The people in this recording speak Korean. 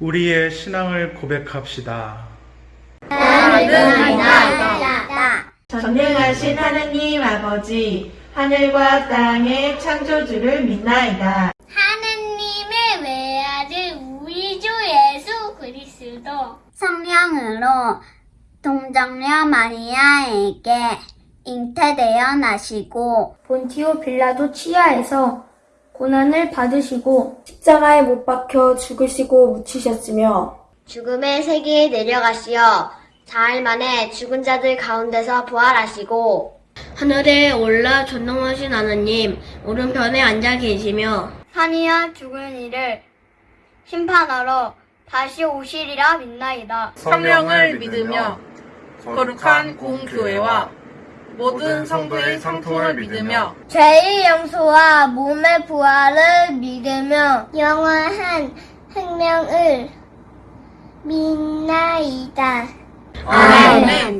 우리의 신앙을 고백합시다. 전능하신 하느님 아버지, 하늘과 땅의 창조주를 믿나이다. 하느님의 외아들 우리 주 예수 그리스도 성령으로 동정녀 마리아에게 잉태되어 나시고 본티오 빌라도 치하에서 고난을 받으시고 십자가에 못 박혀 죽으시고 묻히셨으며 죽음의 세계에 내려가시어 사흘 만에 죽은 자들 가운데서 부활하시고 하늘에 올라 전능하신 하나님 오른편에 앉아 계시며 환희와 죽은 이를 심판하러 다시 오시리라 믿나이다. 성령을 믿으며 거룩한 공교회와 모든 성도의 상통을 믿으며 죄의 용서와 몸의 부활을 믿으며 영원한 생명을 믿나이다. 아멘.